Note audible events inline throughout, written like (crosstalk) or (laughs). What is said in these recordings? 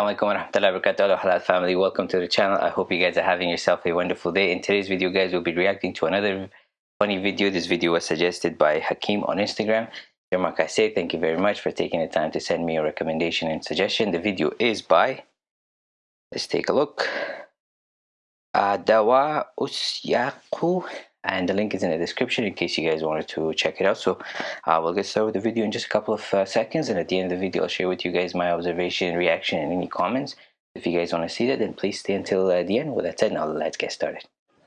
alaikum wa rahmatullahi wa barakatuh halal family. Welcome to the channel. I hope you guys are having yourself a wonderful day. In today's video guys we'll be reacting to another funny video. This video was suggested by hakim on instagram. I say thank you very much for taking the time to send me a recommendation and suggestion. The video is by let's take a look dawa usyaku and the link is in the description in case you guys wanted to check it out. So uh, we'll get started with the video in just a couple of uh, seconds and at the end of the video I'll share with you guys my observation reaction and any comments. If you guys want to see that then please stay until uh, the end. With that said now let's get started. (laughs)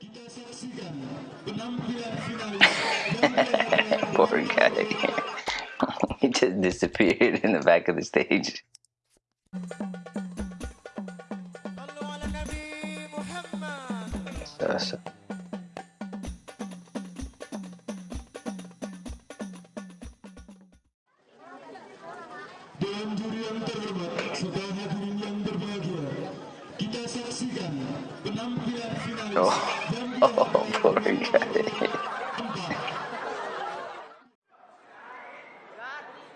Poor guy. (laughs) He just disappeared in the back of the stage so. Dan juri yang terhormat, serta hadirin yang berbahagia, kita saksikan penampilan finalis oh, oh poor guy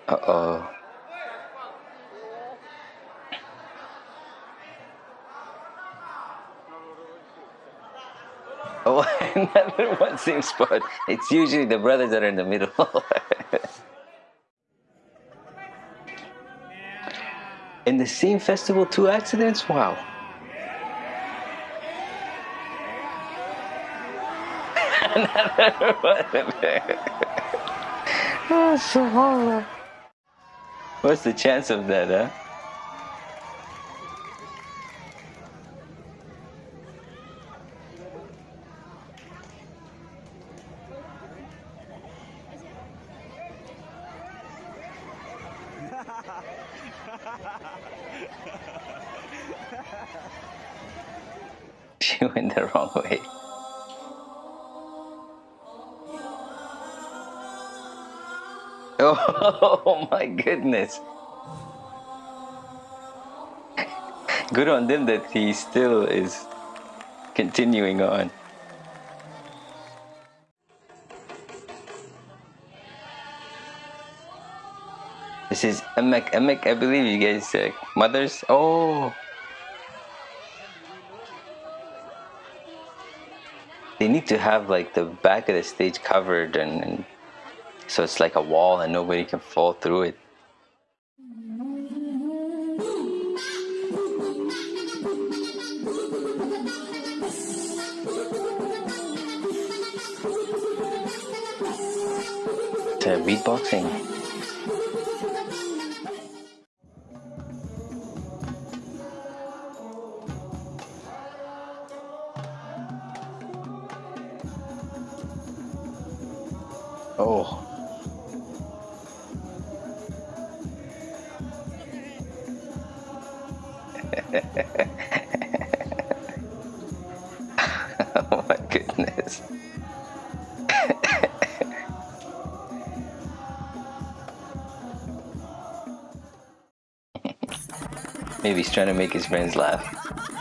uh-oh Oh, (laughs) another one same spot. It's usually the brothers that are in the middle. (laughs) in the same festival, two accidents? Wow. (laughs) another one. oh, so. What's the chance of that, huh? (laughs) she went the wrong way. (laughs) Oh, my goodness. Good on them that he still is continuing on. This is Emek Emek, I believe you guys uh, mothers. Oh. They need to have like the back of the stage covered and, and so it's like a wall and nobody can fall through it. Beatboxing. Oh. (laughs) oh my goodness. (laughs) Maybe he's trying to make his friends laugh.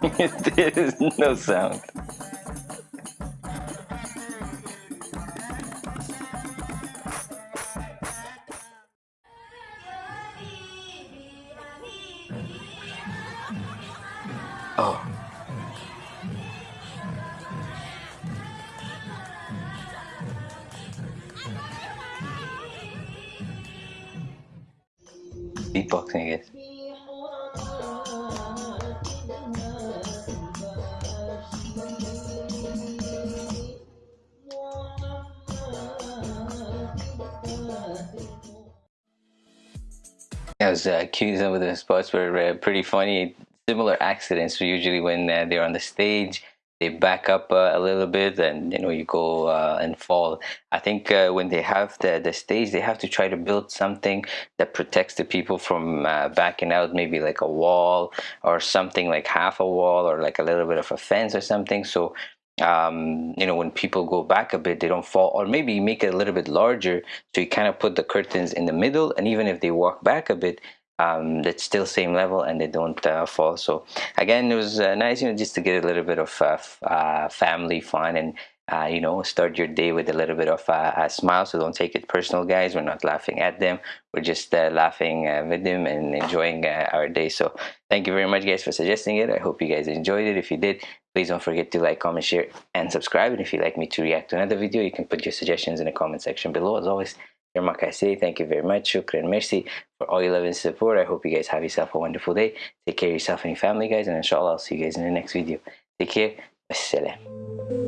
There is (laughs) no sound. Oh. Beatboxing, I guess. I was uh, accused of the spots were uh, pretty funny. Similar accidents usually when uh, they're on the stage, they back up uh, a little bit and you know you go uh, and fall. I think uh, when they have the, the stage, they have to try to build something that protects the people from backing out, maybe like a wall or something like half a wall or like a little bit of a fence or something. So um, you know, when people go back a bit, they don't fall, or maybe make it a little bit larger. So you kind of put the curtains in the middle, and even if they walk back a bit, um, that's still same level and they don't uh, fall. So again, it was uh, nice, you know, just to get a little bit of uh, uh family fun and uh, you know, start your day with a little bit of a smile. So don't take it personal, guys. We're not laughing at them. We're just uh, laughing uh, with them and enjoying uh, our day. So thank you very much, guys, for suggesting it. I hope you guys enjoyed it. If you did, please don't forget to like, comment, share, and subscribe. And if you'd like me to react to another video, you can put your suggestions in the comment section below. As always, say thank you very much. Shukran merci for all your love and support. I hope you guys have yourself a wonderful day. Take care of yourself and your family, guys. And inshallah, I'll see you guys in the next video. Take care. Wassalam.